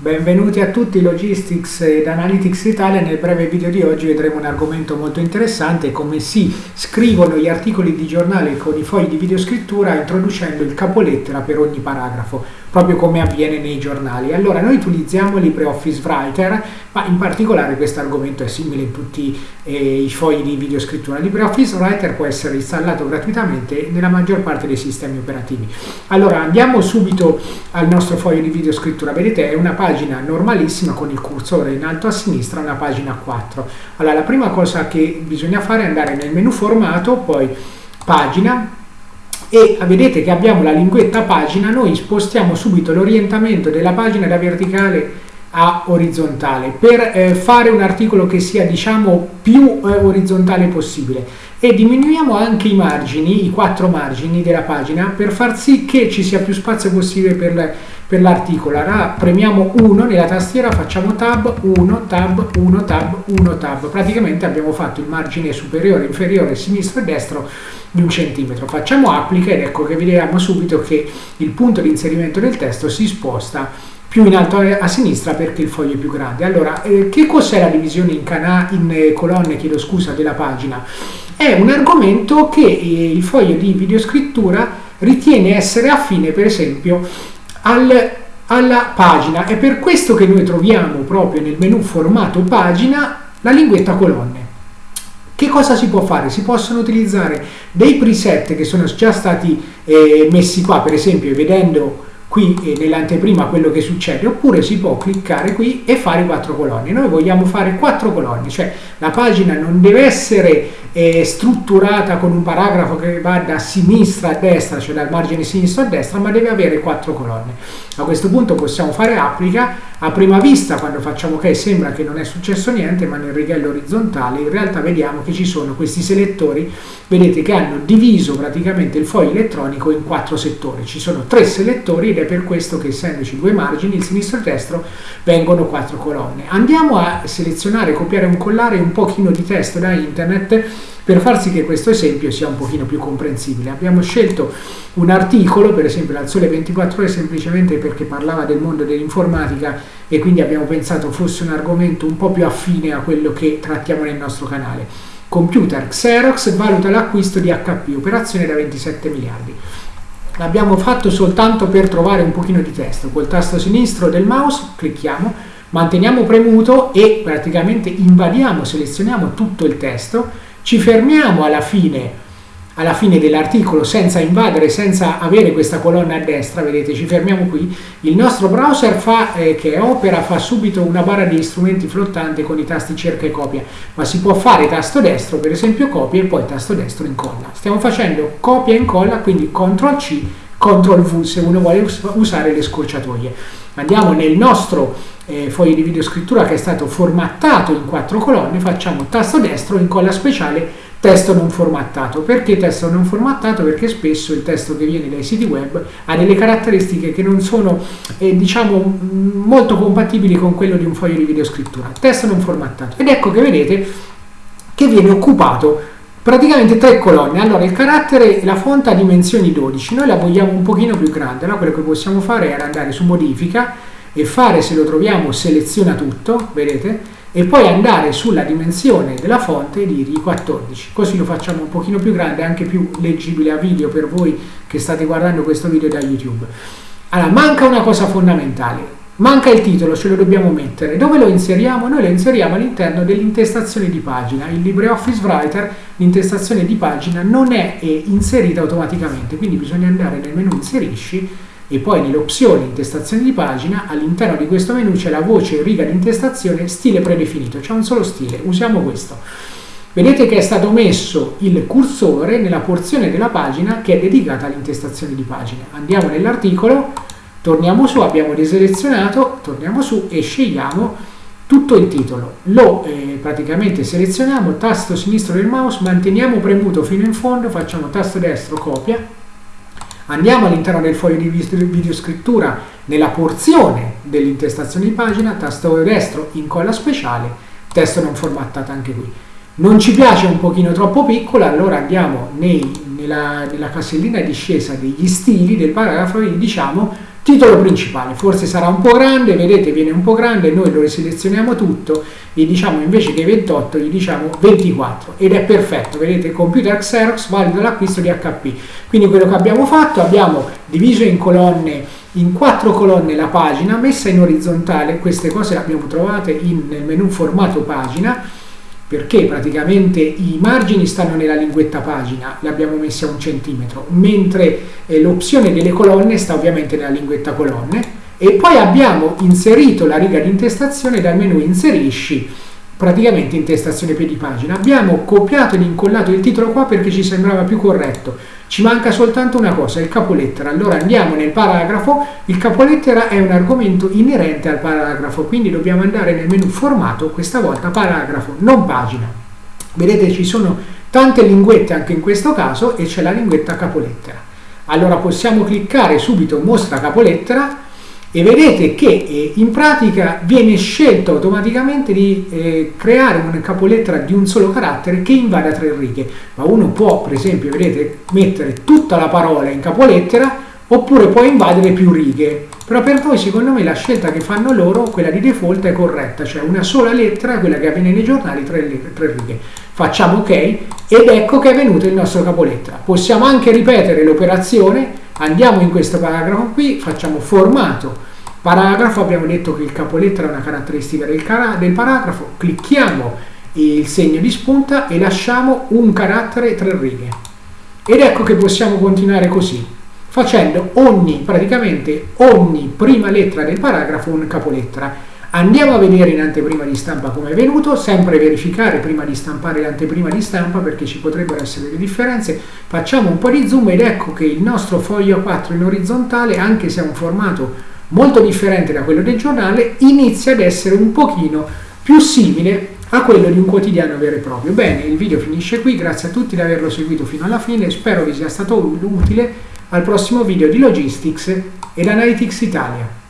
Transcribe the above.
Benvenuti a tutti Logistics ed Analytics Italia. Nel breve video di oggi vedremo un argomento molto interessante, come si scrivono gli articoli di giornale con i fogli di videoscrittura introducendo il capolettera per ogni paragrafo, proprio come avviene nei giornali. Allora, noi utilizziamo LibreOffice Writer, ma in particolare questo argomento è simile in tutti eh, i fogli di videoscrittura. LibreOffice Writer può essere installato gratuitamente nella maggior parte dei sistemi operativi. Allora, andiamo subito al nostro foglio di videoscrittura. Vedete, è una pagina normalissima con il cursore in alto a sinistra, una pagina 4. Allora, la prima cosa che bisogna fare è andare nel menu formato, poi pagina, e vedete che abbiamo la linguetta pagina, noi spostiamo subito l'orientamento della pagina da verticale a orizzontale per eh, fare un articolo che sia diciamo più eh, orizzontale possibile e diminuiamo anche i margini, i quattro margini della pagina per far sì che ci sia più spazio possibile per per l'articolo. Allora premiamo 1 nella tastiera, facciamo tab, 1, tab, 1, tab, 1, tab. Praticamente abbiamo fatto il margine superiore, inferiore, sinistro e destro di un centimetro. Facciamo applica ed ecco che vediamo subito che il punto di inserimento del testo si sposta più in alto a sinistra perché il foglio è più grande. Allora, eh, che cos'è la divisione in, in eh, colonne, chiedo scusa, della pagina? È un argomento che eh, il foglio di videoscrittura ritiene essere affine, per esempio, al, alla pagina. È per questo che noi troviamo proprio nel menu formato pagina la linguetta colonne. Che cosa si può fare? Si possono utilizzare dei preset che sono già stati eh, messi qua, per esempio vedendo qui eh, nell'anteprima quello che succede, oppure si può cliccare qui e fare quattro colonne. Noi vogliamo fare quattro colonne, cioè la pagina non deve essere eh, strutturata con un paragrafo che va da sinistra a destra, cioè dal margine sinistro a destra, ma deve avere quattro colonne. A questo punto possiamo fare applica, a prima vista quando facciamo ok sembra che non è successo niente, ma nel righello orizzontale in realtà vediamo che ci sono questi selettori, vedete che hanno diviso praticamente il foglio elettronico in quattro settori. Ci sono tre selettori ed è per questo che essendoci due margini, il sinistro e il destro, vengono quattro colonne. Andiamo a selezionare, copiare un collare un pochino di testo da internet per far sì che questo esempio sia un pochino più comprensibile. Abbiamo scelto un articolo, per esempio dal Sole 24 Ore, semplicemente perché parlava del mondo dell'informatica e quindi abbiamo pensato fosse un argomento un po' più affine a quello che trattiamo nel nostro canale. Computer Xerox valuta l'acquisto di HP, operazione da 27 miliardi. L'abbiamo fatto soltanto per trovare un pochino di testo. Col tasto sinistro del mouse clicchiamo, manteniamo premuto e praticamente invadiamo, selezioniamo tutto il testo, ci fermiamo alla fine alla fine dell'articolo senza invadere, senza avere questa colonna a destra, vedete, ci fermiamo qui, il nostro browser fa, eh, che Opera fa subito una barra di strumenti flottante con i tasti cerca e copia, ma si può fare tasto destro, per esempio copia e poi tasto destro incolla. Stiamo facendo copia e incolla, quindi CTRL C, CTRL V se uno vuole usare le scorciatoie. Andiamo nel nostro eh, foglio di videoscrittura che è stato formattato in quattro colonne, facciamo tasto destro, incolla speciale testo non formattato. Perché testo non formattato? Perché spesso il testo che viene dai siti web ha delle caratteristiche che non sono eh, diciamo molto compatibili con quello di un foglio di videoscrittura. Testo non formattato. Ed ecco che vedete che viene occupato praticamente tre colonne. Allora il carattere, la fonte ha dimensioni 12, noi la vogliamo un pochino più grande, allora quello che possiamo fare è andare su modifica e fare se lo troviamo seleziona tutto, vedete? e poi andare sulla dimensione della fonte e dirgli 14 così lo facciamo un pochino più grande anche più leggibile a video per voi che state guardando questo video da youtube. Allora manca una cosa fondamentale manca il titolo ce lo dobbiamo mettere dove lo inseriamo? noi lo inseriamo all'interno dell'intestazione di pagina il LibreOffice Writer l'intestazione di pagina non è inserita automaticamente quindi bisogna andare nel menu inserisci e poi nelle opzioni intestazione di pagina all'interno di questo menu c'è la voce riga di intestazione stile predefinito, c'è un solo stile, usiamo questo. Vedete che è stato messo il cursore nella porzione della pagina che è dedicata all'intestazione di pagina. Andiamo nell'articolo, torniamo su, abbiamo deselezionato, torniamo su e scegliamo tutto il titolo. Lo eh, praticamente selezioniamo, tasto sinistro del mouse, manteniamo premuto fino in fondo, facciamo tasto destro copia Andiamo all'interno del foglio di videoscrittura nella porzione dell'intestazione di pagina, tasto destro, incolla speciale, testo non formattato anche qui. Non ci piace un pochino troppo piccola, allora andiamo nei, nella, nella, casellina discesa degli stili del paragrafo e diciamo Titolo principale, forse sarà un po' grande, vedete viene un po' grande, noi lo riselezioniamo tutto, gli diciamo invece che 28, gli diciamo 24 ed è perfetto, vedete computer Xerox valido l'acquisto di HP. Quindi quello che abbiamo fatto, abbiamo diviso in colonne, in quattro colonne la pagina, messa in orizzontale, queste cose le abbiamo trovate in, nel menu formato pagina, perché praticamente i margini stanno nella linguetta pagina, li abbiamo messi a un centimetro, mentre eh, l'opzione delle colonne sta ovviamente nella linguetta colonne. E poi abbiamo inserito la riga di intestazione dal menu inserisci praticamente intestazione piedi pagina abbiamo copiato ed incollato il titolo qua perché ci sembrava più corretto ci manca soltanto una cosa, il capolettera. Allora andiamo nel paragrafo, il capolettera è un argomento inerente al paragrafo, quindi dobbiamo andare nel menu formato, questa volta paragrafo, non pagina. Vedete ci sono tante linguette anche in questo caso e c'è la linguetta capolettera. Allora possiamo cliccare subito mostra capolettera e vedete che eh, in pratica viene scelto automaticamente di eh, creare una capolettera di un solo carattere che invada tre righe. Ma uno può per esempio vedete mettere tutta la parola in capolettera oppure può invadere più righe. Però per voi secondo me la scelta che fanno loro quella di default è corretta. Cioè una sola lettera quella che avviene nei giornali tre, tre righe. Facciamo ok ed ecco che è venuto il nostro capolettera. Possiamo anche ripetere l'operazione. Andiamo in questo paragrafo qui, facciamo formato paragrafo, abbiamo detto che il capolettera è una caratteristica del, del paragrafo, clicchiamo il segno di spunta e lasciamo un carattere tre righe. Ed ecco che possiamo continuare così, facendo ogni, praticamente ogni prima lettera del paragrafo un capolettera. Andiamo a vedere in anteprima di stampa come è venuto, sempre verificare prima di stampare l'anteprima di stampa perché ci potrebbero essere delle differenze. Facciamo un po' di zoom ed ecco che il nostro foglio 4 in orizzontale, anche se ha un formato molto differente da quello del giornale, inizia ad essere un pochino più simile a quello di un quotidiano vero e proprio. Bene, il video finisce qui, grazie a tutti di averlo seguito fino alla fine, spero vi sia stato utile al prossimo video di Logistics ed Analytics Italia.